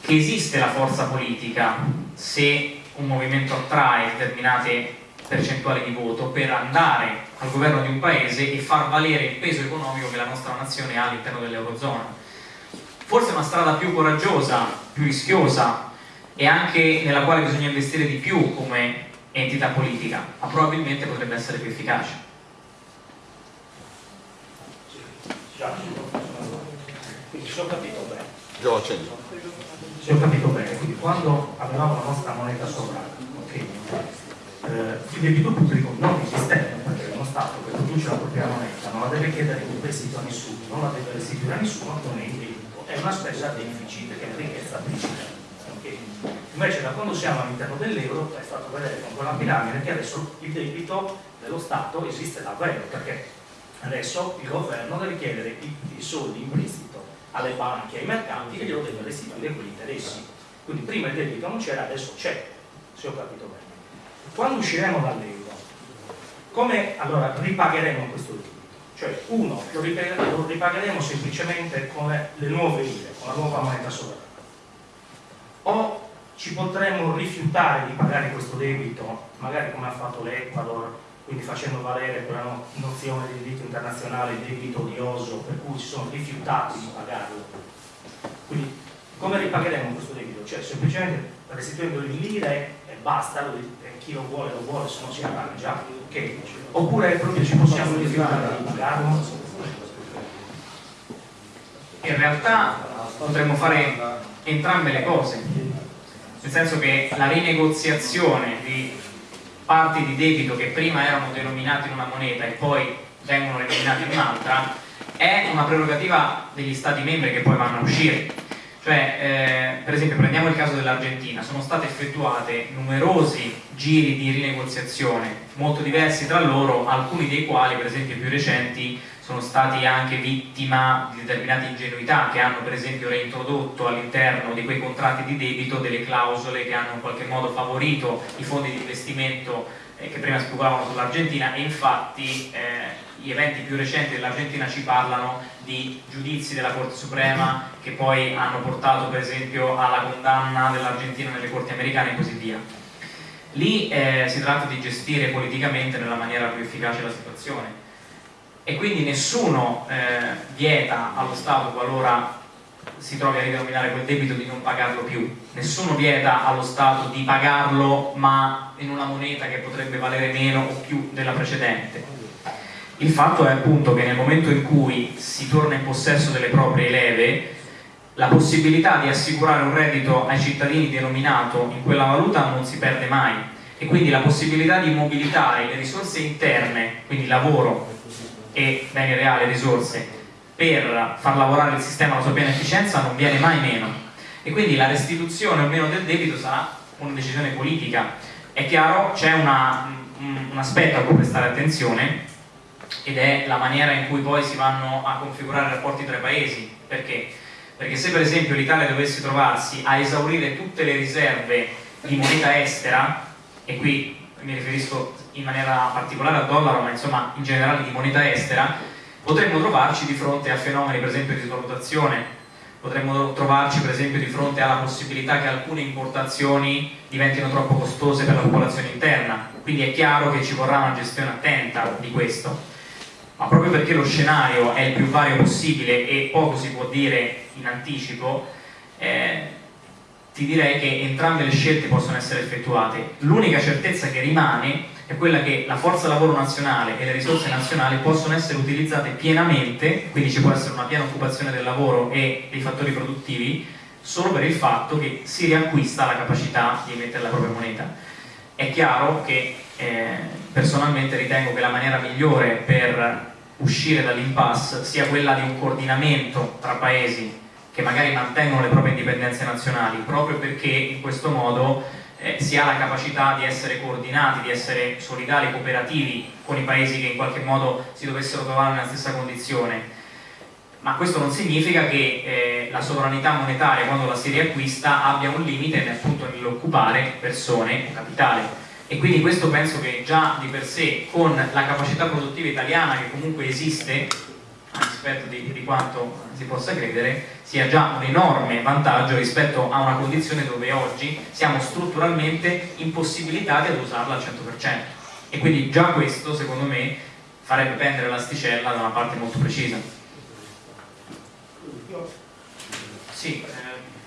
che esiste la forza politica se un movimento attrae determinate percentuali di voto per andare al governo di un paese e far valere il peso economico che la nostra nazione ha all'interno dell'Eurozona. Forse una strada più coraggiosa, più rischiosa e anche nella quale bisogna investire di più come entità politica, ma probabilmente potrebbe essere più efficace. Quindi se ho capito bene. Se ho capito bene, quindi quando avevamo la nostra moneta sovrana, okay, eh, il debito pubblico non esisteva, perché uno Stato che produce la propria moneta non la deve chiedere in prestito a nessuno, non la deve restituire a nessuno, non è in debito, è una spesa deficit che è ricchezza principale. Okay. Invece da quando siamo all'interno dell'euro è stato vedere con quella piramide che adesso il debito dello Stato esiste davvero, perché adesso il governo deve chiedere i, i soldi in prestito alle banche ai mercanti e glielo deve restituire quegli interessi. Quindi prima il debito non c'era, adesso c'è, se ho capito bene. Quando usciremo dall'euro, come allora ripagheremo questo debito? Cioè, uno, lo ripagheremo, lo ripagheremo semplicemente con le, le nuove lire, con la nuova moneta sovrana. O ci potremmo rifiutare di pagare questo debito, magari come ha fatto l'Ecuador, quindi facendo valere quella nozione di diritto internazionale debito odioso, per cui si sono rifiutati di pagarlo. Quindi come ripagheremo questo debito? Cioè semplicemente restituendo in lire e basta, chi lo vuole lo vuole, se no si arrangia, okay. oppure proprio ci possiamo rifiutare di pagarlo? In realtà potremmo fare entrambe le cose, nel senso che la rinegoziazione di parti di debito che prima erano denominate in una moneta e poi vengono denominate in un'altra è una prerogativa degli stati membri che poi vanno a uscire. Cioè, eh, per esempio, prendiamo il caso dell'Argentina, sono state effettuate numerosi giri di rinegoziazione, molto diversi tra loro, alcuni dei quali, per esempio, più recenti, sono stati anche vittima di determinate ingenuità che hanno per esempio reintrodotto all'interno di quei contratti di debito delle clausole che hanno in qualche modo favorito i fondi di investimento eh, che prima speculavano sull'Argentina e infatti eh, gli eventi più recenti dell'Argentina ci parlano di giudizi della Corte Suprema che poi hanno portato per esempio alla condanna dell'Argentina nelle corti americane e così via. Lì eh, si tratta di gestire politicamente nella maniera più efficace la situazione e quindi nessuno eh, vieta allo Stato qualora si trovi a ridenominare quel debito di non pagarlo più. Nessuno vieta allo Stato di pagarlo ma in una moneta che potrebbe valere meno o più della precedente. Il fatto è appunto che nel momento in cui si torna in possesso delle proprie leve la possibilità di assicurare un reddito ai cittadini denominato in quella valuta non si perde mai. E quindi la possibilità di mobilitare le risorse interne, quindi lavoro, e beni reali, risorse, per far lavorare il sistema alla sua piena efficienza non viene mai meno. E quindi la restituzione o meno del debito sarà una decisione politica. È chiaro, c'è un, aspetto a cui prestare attenzione ed è la maniera in cui poi si vanno a configurare i rapporti tra i paesi. Perché? Perché se per esempio l'Italia dovesse trovarsi a esaurire tutte le riserve di moneta estera, e qui mi riferisco in maniera particolare al dollaro, ma insomma in generale di moneta estera, potremmo trovarci di fronte a fenomeni per esempio di svalutazione, potremmo trovarci per esempio di fronte alla possibilità che alcune importazioni diventino troppo costose per la popolazione interna, quindi è chiaro che ci vorrà una gestione attenta di questo. Ma proprio perché lo scenario è il più vario possibile e poco si può dire in anticipo, eh, ti direi che entrambe le scelte possono essere effettuate. L'unica certezza che rimane è quella che la forza lavoro nazionale e le risorse nazionali possono essere utilizzate pienamente, quindi ci può essere una piena occupazione del lavoro e dei fattori produttivi, solo per il fatto che si riacquista la capacità di emettere la propria moneta. È chiaro che eh, personalmente ritengo che la maniera migliore per uscire dall'impasse sia quella di un coordinamento tra paesi che magari mantengono le proprie indipendenze nazionali, proprio perché in questo modo eh, si ha la capacità di essere coordinati, di essere solidali, cooperativi con i paesi che in qualche modo si dovessero trovare nella stessa condizione. Ma questo non significa che eh, la sovranità monetaria, quando la si riacquista, abbia un limite appunto nell'occupare persone o capitale e quindi questo penso che già di per sé con la capacità produttiva italiana che comunque esiste rispetto di, di, quanto si possa credere sia già un enorme vantaggio rispetto a una condizione dove oggi siamo strutturalmente impossibilitati ad usarla al 100% e quindi già questo secondo me farebbe pendere l'asticella da una parte molto precisa sì, eh,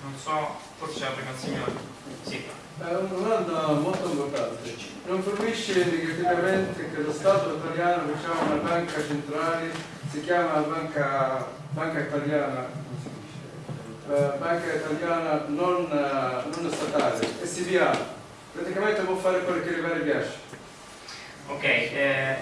non so, forse c'è prima il signore sì. È una domanda molto importante. Non fornisce negativamente che lo Stato italiano diciamo, una banca centrale, si chiama banca, banca italiana, uh, banca italiana non, uh, non statale, SBA, praticamente può fare quello che gli pare piace. Ok, eh,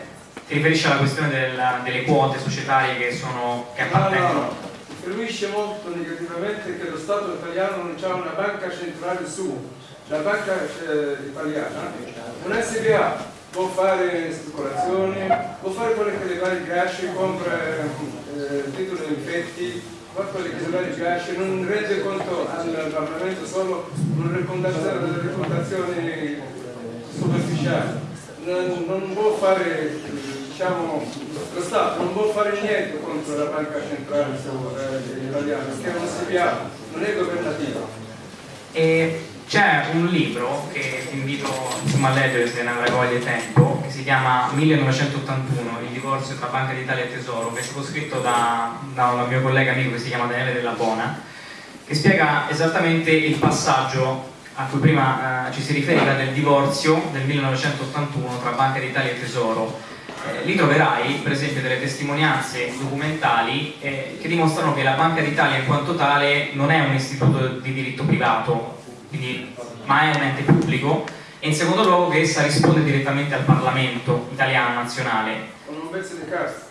ti riferisci alla questione della, delle quote societarie che sono che appartengono? No, no, influisce molto negativamente che lo Stato italiano non ha una banca centrale sua la banca eh, italiana, un SBA può fare speculazioni, può fare quello che le vari piace, compra eh, titoli infetti, fa quello che le vari piace, non rende conto al Parlamento solo una reputazione superficiale, non, non può fare diciamo, lo Stato non può fare niente contro la banca centrale eh, italiana, perché è un SBA, non è governativa. E c'è un libro che ti invito insomma, a leggere se ne avrai voglia tempo, che si chiama 1981, il divorzio tra Banca d'Italia e Tesoro, che è stato scritto da, da un mio collega amico che si chiama Daniele Della Bona, che spiega esattamente il passaggio a cui prima eh, ci si riferiva del divorzio del 1981 tra Banca d'Italia e Tesoro. Eh, lì troverai per esempio delle testimonianze documentali eh, che dimostrano che la Banca d'Italia in quanto tale non è un istituto di diritto privato, quindi, ma è un ente pubblico e in secondo luogo che essa risponde direttamente al Parlamento italiano nazionale. Con un pezzo di carta.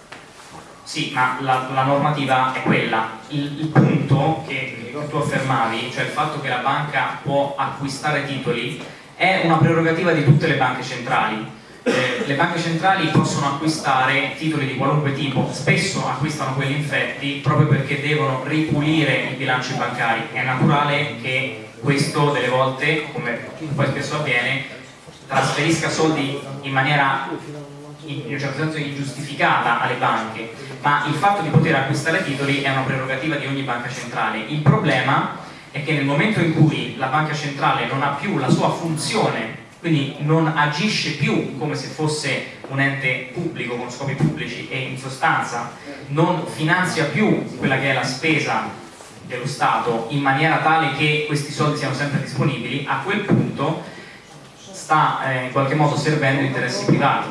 Sì, ma la, la normativa è quella. Il, il punto che, che tu affermavi, cioè il fatto che la banca può acquistare titoli, è una prerogativa di tutte le banche centrali. Eh, le banche centrali possono acquistare titoli di qualunque tipo, spesso acquistano quelli infetti proprio perché devono ripulire i bilanci bancari. È naturale che questo delle volte, come poi spesso avviene, trasferisca soldi in maniera in un certo senso ingiustificata alle banche, ma il fatto di poter acquistare titoli è una prerogativa di ogni banca centrale. Il problema è che nel momento in cui la banca centrale non ha più la sua funzione, quindi non agisce più come se fosse un ente pubblico con scopi pubblici e in sostanza non finanzia più quella che è la spesa dello Stato in maniera tale che questi soldi siano sempre disponibili, a quel punto sta eh, in qualche modo servendo interessi privati.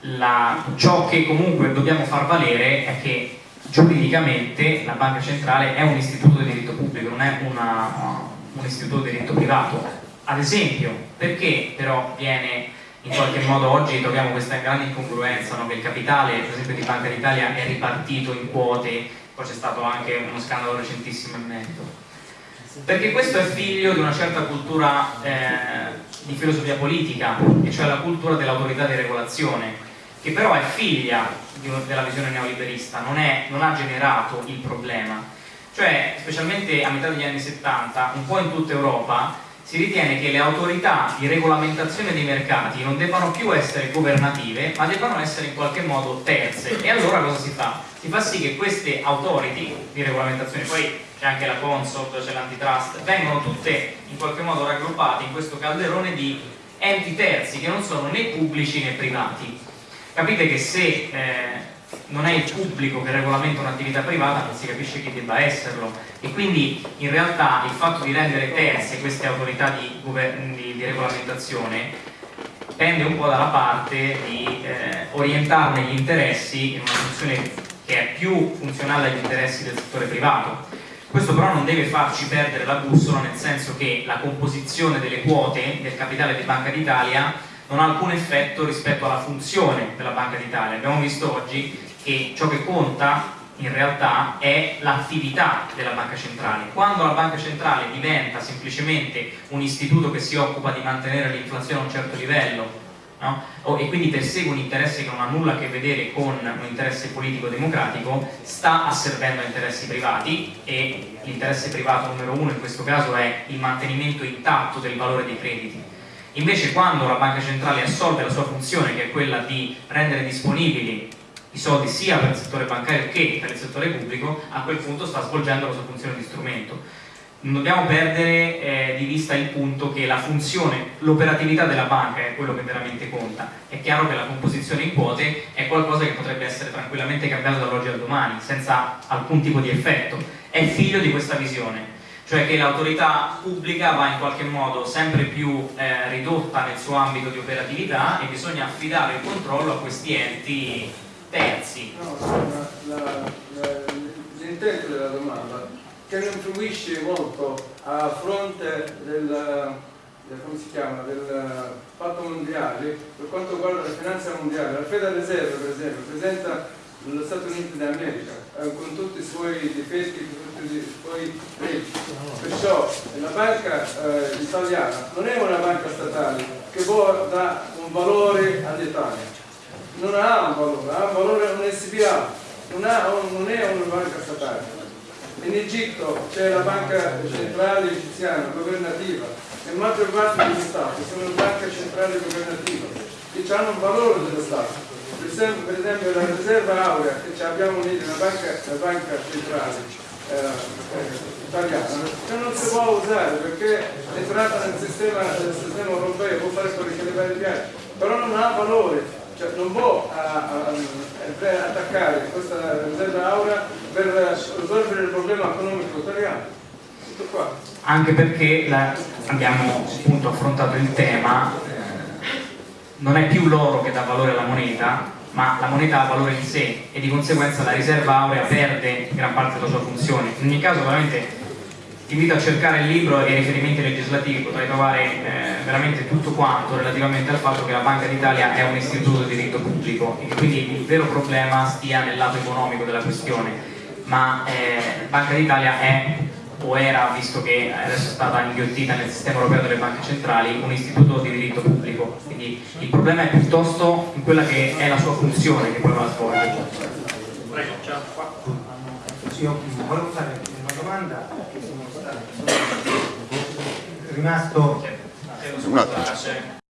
La, ciò che comunque dobbiamo far valere è che giuridicamente la banca centrale è un istituto di diritto pubblico, non è una, un istituto di diritto privato. Ad esempio, perché però viene in qualche modo oggi troviamo questa grande incongruenza no? che il capitale, per esempio di Banca d'Italia, è ripartito in quote poi c'è stato anche uno scandalo recentissimo in merito perché questo è figlio di una certa cultura eh, di filosofia politica e cioè la cultura dell'autorità di regolazione che però è figlia della visione neoliberista non, è, non ha generato il problema cioè specialmente a metà degli anni 70 un po' in tutta Europa si ritiene che le autorità di regolamentazione dei mercati non debbano più essere governative, ma debbano essere in qualche modo terze. E allora cosa si fa? Si fa sì che queste authority di regolamentazione, poi c'è anche la Consob, c'è l'antitrust, vengono tutte in qualche modo raggruppate in questo calderone di enti terzi che non sono né pubblici né privati. Capite che se eh, non è il pubblico che regolamenta un'attività privata, non si capisce chi debba esserlo e quindi in realtà il fatto di rendere terze queste autorità di, di, di regolamentazione pende un po' dalla parte di eh, orientarne gli interessi in una funzione che è più funzionale agli interessi del settore privato. Questo però non deve farci perdere la bussola nel senso che la composizione delle quote del capitale di Banca d'Italia non ha alcun effetto rispetto alla funzione della Banca d'Italia. Abbiamo visto oggi che ciò che conta in realtà è l'attività della banca centrale. Quando la banca centrale diventa semplicemente un istituto che si occupa di mantenere l'inflazione a un certo livello no? e quindi persegue un interesse che non ha nulla a che vedere con un interesse politico-democratico, sta asservendo interessi privati e l'interesse privato numero uno in questo caso è il mantenimento intatto del valore dei crediti. Invece quando la banca centrale assolve la sua funzione che è quella di rendere disponibili i soldi sia per il settore bancario che per il settore pubblico, a quel punto sta svolgendo la sua funzione di strumento. Non dobbiamo perdere eh, di vista il punto che la funzione, l'operatività della banca è quello che veramente conta. È chiaro che la composizione in quote è qualcosa che potrebbe essere tranquillamente cambiato dall'oggi al domani, senza alcun tipo di effetto. È figlio di questa visione, cioè che l'autorità pubblica va in qualche modo sempre più eh, ridotta nel suo ambito di operatività e bisogna affidare il controllo a questi enti terzi. No, l'intento della domanda che non influisce molto a fronte del, del, si chiama, del fatto mondiale per quanto riguarda la finanza mondiale. La Federal Reserve per esempio presenta lo Stato Unito d'America eh, con tutti i suoi difetti, con tutti i suoi pregi. Perciò la banca eh, italiana non è una banca statale che dare un valore all'Italia non ha un valore, ha un valore un SBA, non, un, non è una banca statale. In Egitto c'è la banca centrale egiziana, governativa, e la maggior parte degli stati sono banche centrali governative che hanno un valore dello Stato. Per esempio, per esempio la riserva aurea che abbiamo lì nella banca, banca centrale eh, eh, italiana che non si può usare perché è entrata nel sistema, nel sistema europeo, può fare quello che le piace, però non ha valore cioè non può attaccare questa riserva aura per risolvere il problema economico italiano. Tutto qua. Anche perché la, abbiamo appunto affrontato il tema, eh, non è più l'oro che dà valore alla moneta, ma la moneta ha valore in sé e di conseguenza la riserva aurea perde gran parte della sua funzione. In ogni caso veramente ti invito a cercare il libro e i riferimenti legislativi, potrai trovare eh, veramente tutto quanto relativamente al fatto che la Banca d'Italia è un istituto di diritto pubblico e che quindi il vero problema stia nel lato economico della questione, ma eh, Banca d'Italia è o era, visto che adesso è stata inghiottita nel sistema europeo delle banche centrali, un istituto di diritto pubblico. Quindi il problema è piuttosto in quella che è la sua funzione che poi va a svolgere. Prego, ciao. Io volevo fare una domanda che sono, stato, sono rimasto... Un attimo.